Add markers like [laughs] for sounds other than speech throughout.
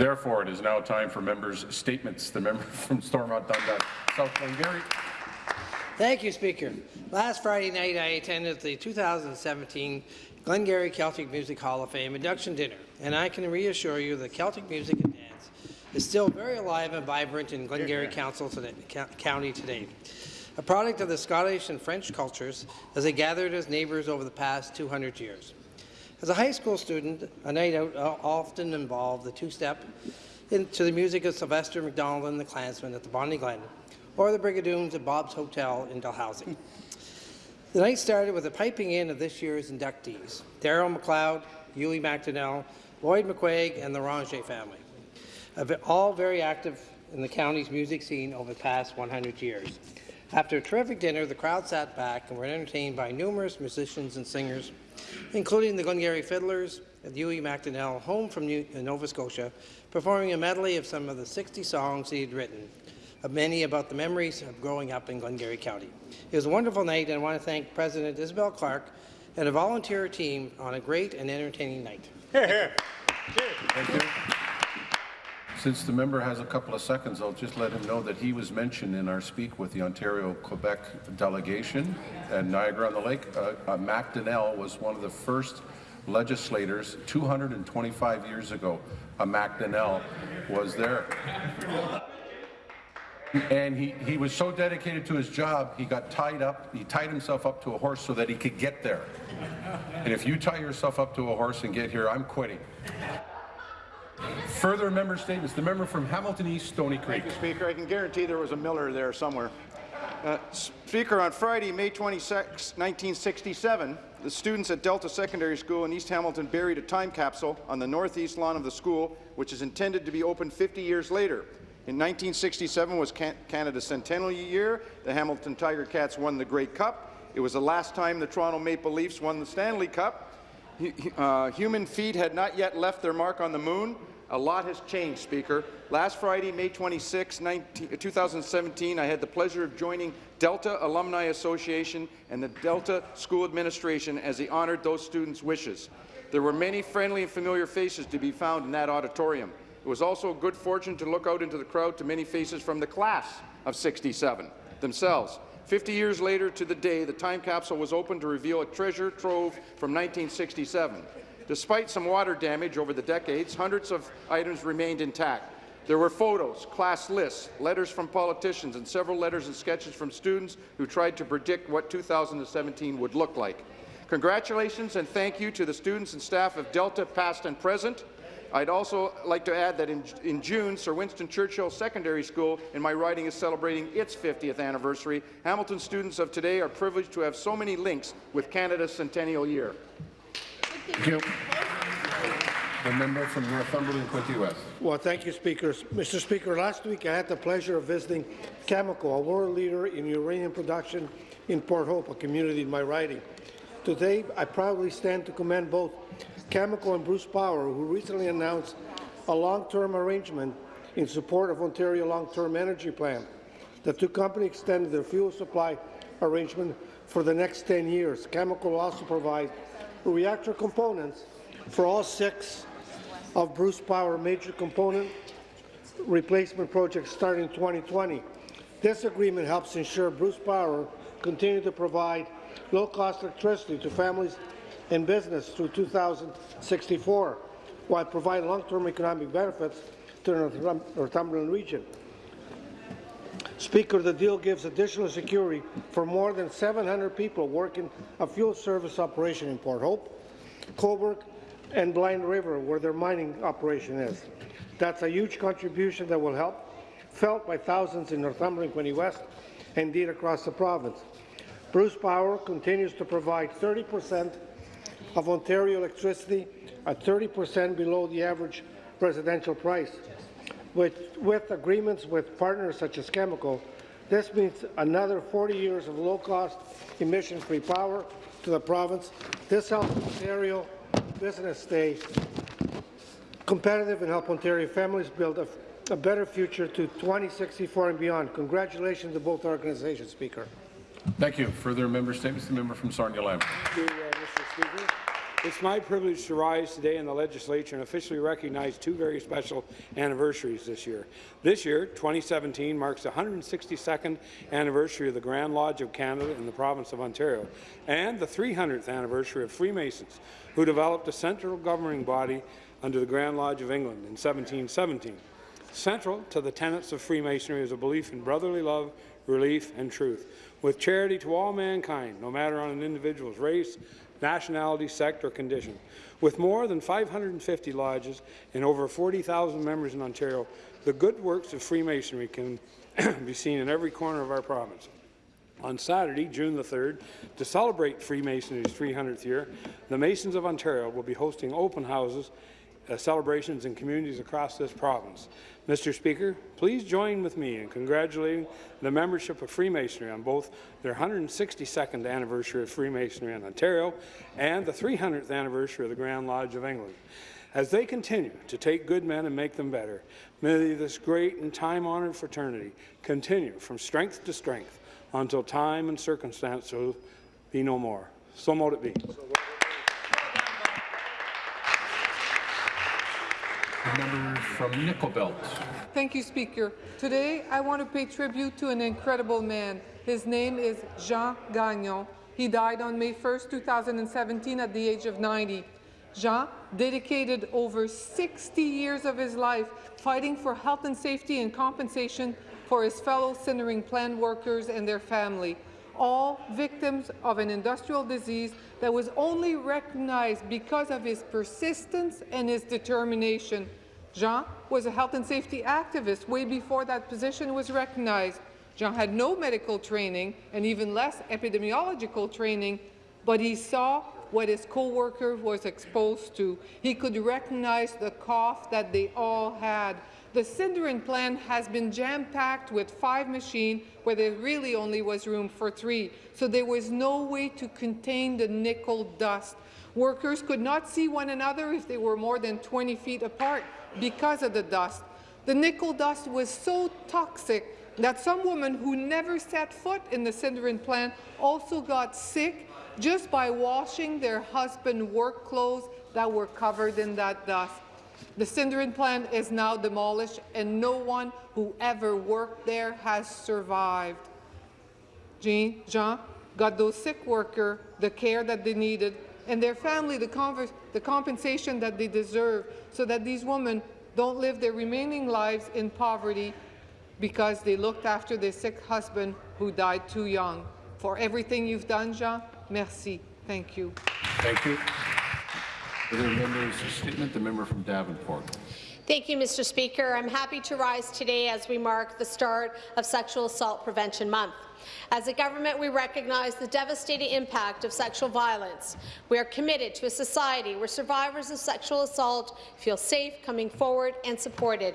Therefore, it is now time for members' statements. The member [laughs] from Stormont Dundas, South Glengarry. Thank you, Speaker. Last Friday night, I attended the 2017 Glengarry Celtic Music Hall of Fame induction dinner, and I can reassure you that Celtic music and dance is still very alive and vibrant in Glengarry Council today, County today. A product of the Scottish and French cultures as they gathered as neighbours over the past 200 years. As a high school student, a night out often involved the two-step into the music of Sylvester MacDonald and the Clansmen at the Bonnie Glen, or the Brigadoons at Bob's Hotel in Dalhousie. The night started with the piping in of this year's inductees, Daryl McLeod, Hughie McDonnell, Lloyd McQuaig, and the Ranger family, all very active in the county's music scene over the past 100 years. After a terrific dinner, the crowd sat back and were entertained by numerous musicians and singers including the Glengarry Fiddlers and Hughie McDonnell, home from New uh, Nova Scotia, performing a medley of some of the 60 songs he had written, of many about the memories of growing up in Glengarry County. It was a wonderful night, and I want to thank President Isabel Clark and a volunteer team on a great and entertaining night. Hear, hear. Thank you. Since the member has a couple of seconds, I'll just let him know that he was mentioned in our speak with the Ontario-Quebec delegation at Niagara-on-the-Lake. Uh, uh, Mac Donnell was one of the first legislators 225 years ago. A Mac Donnell was there. And he, he was so dedicated to his job, he got tied up, he tied himself up to a horse so that he could get there. And if you tie yourself up to a horse and get here, I'm quitting. Further member statements. The member from Hamilton East, Stoney Creek. Thank you, Speaker. I can guarantee there was a Miller there somewhere. Uh, Speaker, on Friday, May 26, 1967, the students at Delta Secondary School in East Hamilton buried a time capsule on the northeast lawn of the school, which is intended to be opened 50 years later. In 1967 was Can Canada's centennial year. The Hamilton Tiger Cats won the Grey Cup. It was the last time the Toronto Maple Leafs won the Stanley Cup. Uh, human feet had not yet left their mark on the moon. A lot has changed, Speaker. Last Friday, May 26, 19, uh, 2017, I had the pleasure of joining Delta Alumni Association and the Delta School Administration as they honoured those students' wishes. There were many friendly and familiar faces to be found in that auditorium. It was also a good fortune to look out into the crowd to many faces from the class of 67 themselves. 50 years later to the day, the time capsule was opened to reveal a treasure trove from 1967. Despite some water damage over the decades, hundreds of items remained intact. There were photos, class lists, letters from politicians, and several letters and sketches from students who tried to predict what 2017 would look like. Congratulations and thank you to the students and staff of Delta, past and present. I'd also like to add that in, in, June, Sir Winston Churchill Secondary School in my riding is celebrating its 50th anniversary. Hamilton students of today are privileged to have so many links with Canada's centennial year. Thank you. The member from Northumberland, Quinte West. Well, thank you, Speaker. Mr. Speaker, last week I had the pleasure of visiting Cameco, a world leader in uranium production in Port Hope, a community in my riding. Today, I proudly stand to commend both Cameco and Bruce Power, who recently announced a long-term arrangement in support of Ontario Long-Term Energy Plan. The two companies extended their fuel supply arrangement for the next 10 years. Cameco will also provide reactor components for all six of Bruce Power major component replacement projects starting in 2020. This agreement helps ensure Bruce Power continue to provide low-cost electricity to families and business through 2064, while providing long-term economic benefits to the Northumberland region. Speaker, the deal gives additional security for more than 700 people working a fuel service operation in Port Hope, Cobourg, and Blind River, where their mining operation is. That's a huge contribution that will help, felt by thousands in Northumberland, Quinte West, and indeed across the province. Bruce Power continues to provide 30 percent of Ontario electricity at 30 percent below the average residential price. With, with agreements with partners such as Cameco, this means another 40 years of low-cost, emission-free power to the province. This helps Ontario business stay competitive and help Ontario families build a, a better future to 2064 and beyond. Congratulations to both organizations, Speaker. Thank you. Further member statements. The member from Sarnia-Lambton. Thank you, uh, Mr. Speaker. It's my privilege to rise today in the legislature and officially recognize two very special anniversaries this year. This year, 2017, marks the 162nd anniversary of the Grand Lodge of Canada in the province of Ontario, and the 300th anniversary of Freemasons, who developed a central governing body under the Grand Lodge of England in 1717. Central to the tenets of Freemasonry is a belief in brotherly love, relief, and truth, with charity to all mankind, no matter on an individual's race, nationality, sect, or condition. With more than 550 lodges and over 40,000 members in Ontario, the good works of Freemasonry can [clears throat] be seen in every corner of our province. On Saturday, June the 3rd, to celebrate Freemasonry's 300th year, the Masons of Ontario will be hosting open houses uh, celebrations in communities across this province. Mr. Speaker, please join with me in congratulating the membership of Freemasonry on both their 162nd anniversary of Freemasonry in Ontario and the 300th anniversary of the Grand Lodge of England. As they continue to take good men and make them better, may this great and time-honoured fraternity continue from strength to strength until time and circumstance will be no more. So mote it be. The member from Nickel Belt. Thank you, Speaker. Today, I want to pay tribute to an incredible man. His name is Jean Gagnon. He died on May 1, 2017, at the age of 90. Jean dedicated over 60 years of his life fighting for health and safety and compensation for his fellow sintering plant workers and their family, all victims of an industrial disease that was only recognized because of his persistence and his determination. Jean was a health and safety activist way before that position was recognized. Jean had no medical training and even less epidemiological training, but he saw what his co-worker was exposed to. He could recognize the cough that they all had. The sintering plant has been jam-packed with five machines where there really only was room for three, so there was no way to contain the nickel dust. Workers could not see one another if they were more than 20 feet apart because of the dust. The nickel dust was so toxic that some women who never set foot in the sintering plant also got sick just by washing their husband work clothes that were covered in that dust. The sintering plant is now demolished, and no one who ever worked there has survived. Jean, Jean got those sick workers the care that they needed, and their family the, the compensation that they deserve, so that these women don't live their remaining lives in poverty because they looked after their sick husband who died too young. For everything you've done, Jean, merci. Thank you. Thank you. Members' statement, the member from Davenport. Thank you, Mr. Speaker. I'm happy to rise today as we mark the start of Sexual Assault Prevention Month. As a government, we recognize the devastating impact of sexual violence. We are committed to a society where survivors of sexual assault feel safe coming forward and supported.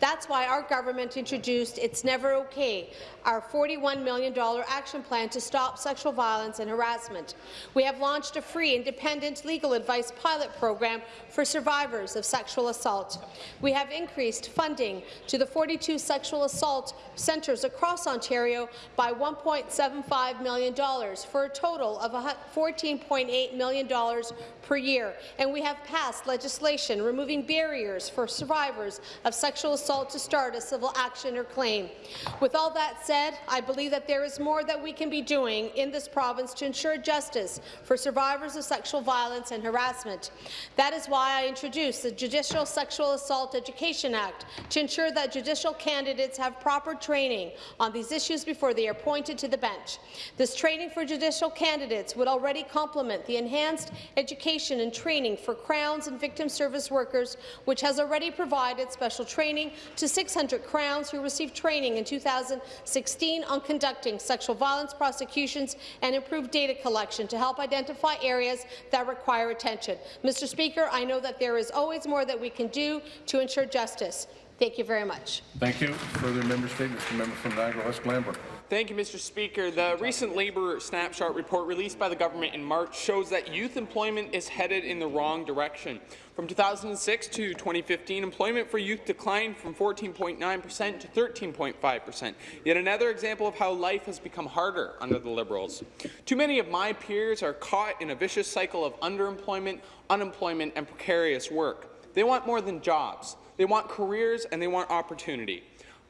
That's why our government introduced It's Never OK, our $41 million action plan to stop sexual violence and harassment. We have launched a free, independent legal advice pilot program for survivors of sexual assault. We have increased funding to the 42 sexual assault centres across Ontario by $1.75 million for a total of $14.8 million per year. And we have passed legislation removing barriers for survivors of sexual assault to start a civil action or claim. With all that said, I believe that there is more that we can be doing in this province to ensure justice for survivors of sexual violence and harassment. That is why I introduced the Judicial Sexual Assault Education Act to ensure that judicial candidates have proper training on these issues before they are appointed to the bench. This training for judicial candidates would already complement the enhanced education and training for Crowns and victim service workers, which has already provided special training to 600 Crowns who received training in 2016 on conducting sexual violence prosecutions and improved data collection to help identify areas that require attention. Mr. Speaker, I know that there is always more that we can do to ensure justice. Thank you very much. Thank you. Further member statements. The member from Niagara West Glanbrook. Thank you, Mr. Speaker. The recent Labour Snapshot report released by the government in March shows that youth employment is headed in the wrong direction. From 2006 to 2015, employment for youth declined from 14.9 per cent to 13.5 per cent. Yet another example of how life has become harder under the Liberals. Too many of my peers are caught in a vicious cycle of underemployment, unemployment and precarious work. They want more than jobs. They want careers and they want opportunity.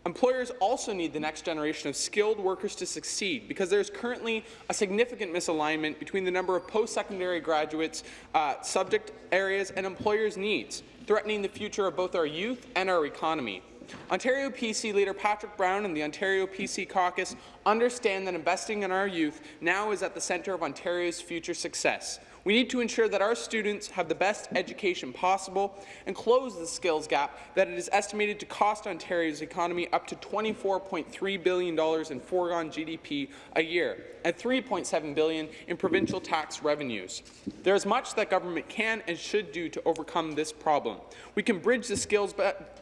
Employers also need the next generation of skilled workers to succeed because there is currently a significant misalignment between the number of post-secondary graduates, uh, subject areas, and employers' needs, threatening the future of both our youth and our economy. Ontario PC leader Patrick Brown and the Ontario PC caucus understand that investing in our youth now is at the centre of Ontario's future success. We need to ensure that our students have the best education possible and close the skills gap that it is estimated to cost Ontario's economy up to $24.3 billion in foregone GDP a year and 3.7 billion in provincial tax revenues. There is much that government can and should do to overcome this problem. We can bridge the skills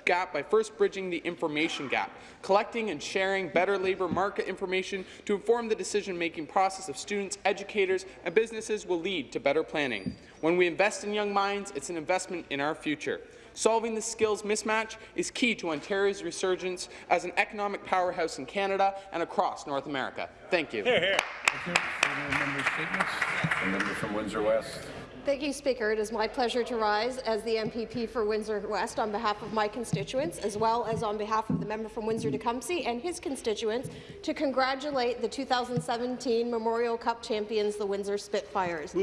gap by first bridging the information gap, collecting and sharing better labour market information to inform the decision-making process of students, educators, and businesses will lead to better planning. When we invest in young minds, it's an investment in our future. Solving the skills mismatch is key to Ontario's resurgence as an economic powerhouse in Canada and across North America. Thank you. Here, Thank you. Member statements? Member from Windsor West. Thank you, Speaker. It is my pleasure to rise as the MPP for Windsor West on behalf of my constituents, as well as on behalf of the member from Windsor-Tecumseh and his constituents, to congratulate the 2017 Memorial Cup champions, the Windsor Spitfires.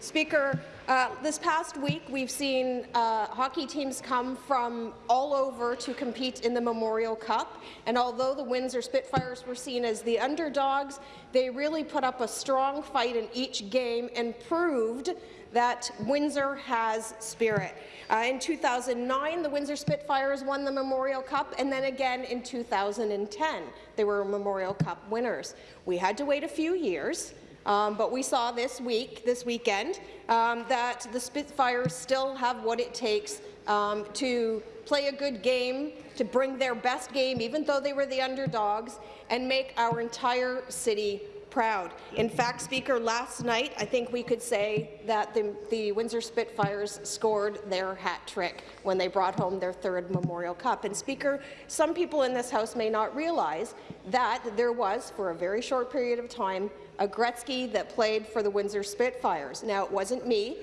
Speaker, uh, this past week, we've seen uh, hockey teams come from all over to compete in the Memorial Cup, and although the Windsor Spitfires were seen as the underdogs, they really put up a strong fight in each game and proved that Windsor has spirit. Uh, in 2009, the Windsor Spitfires won the Memorial Cup, and then again in 2010, they were Memorial Cup winners. We had to wait a few years, um, but we saw this week, this weekend, um, that the Spitfires still have what it takes um, to play a good game, to bring their best game, even though they were the underdogs, and make our entire city proud. In fact, Speaker, last night I think we could say that the, the Windsor Spitfires scored their hat trick when they brought home their third Memorial Cup. And Speaker, some people in this House may not realize that there was, for a very short period of time, a Gretzky that played for the Windsor Spitfires. Now, it wasn't me,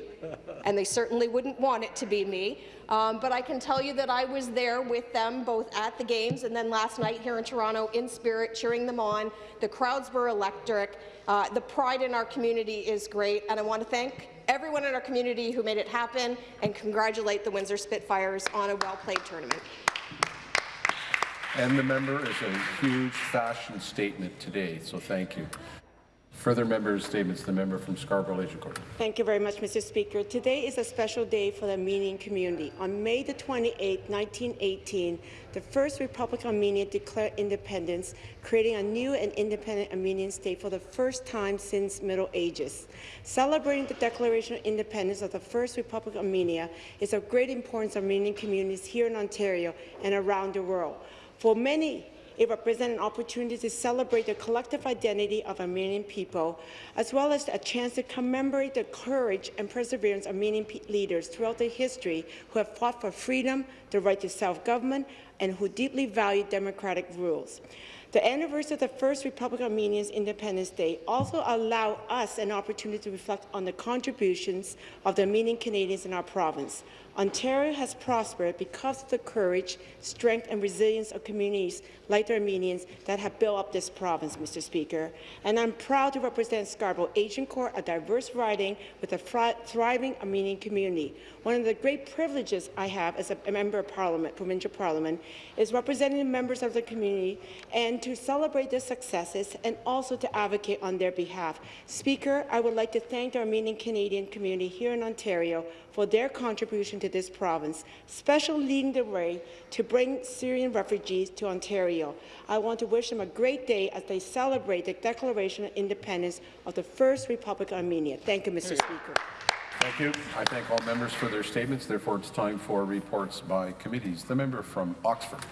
and they certainly wouldn't want it to be me, um, but I can tell you that I was there with them both at the games and then last night here in Toronto in spirit, cheering them on. The crowds were electric. Uh, the pride in our community is great, and I want to thank everyone in our community who made it happen and congratulate the Windsor Spitfires on a well-played tournament. And the member is a huge fashion statement today, so thank you. Further member statements, the member from Scarborough-Agincourt. Thank you very much, Mr. Speaker. Today is a special day for the Armenian community. On May the 28, 1918, the First Republic of Armenia declared independence, creating a new and independent Armenian state for the first time since Middle Ages. Celebrating the Declaration of Independence of the First Republic of Armenia is of great importance to Armenian communities here in Ontario and around the world. For many, it represents an opportunity to celebrate the collective identity of Armenian people, as well as a chance to commemorate the courage and perseverance of Armenian leaders throughout their history who have fought for freedom, the right to self-government, and who deeply value democratic rules. The anniversary of the First Republic of Armenia's Independence Day also allow us an opportunity to reflect on the contributions of the Armenian Canadians in our province. Ontario has prospered because of the courage, strength and resilience of communities like the Armenians that have built up this province, Mr. Speaker. And I'm proud to represent Scarborough-Agincourt, a diverse riding with a thriving Armenian community. One of the great privileges I have as a member of Parliament, provincial Parliament, is representing members of the community and to celebrate their successes and also to advocate on their behalf. Speaker, I would like to thank the Armenian Canadian community here in Ontario for their contribution to this province, especially leading the way to bring Syrian refugees to Ontario. I want to wish them a great day as they celebrate the Declaration of Independence of the First Republic of Armenia. Thank you, Mr. Speaker. Thank you. I thank all members for their statements. Therefore, it's time for reports by committees. The member from Oxford.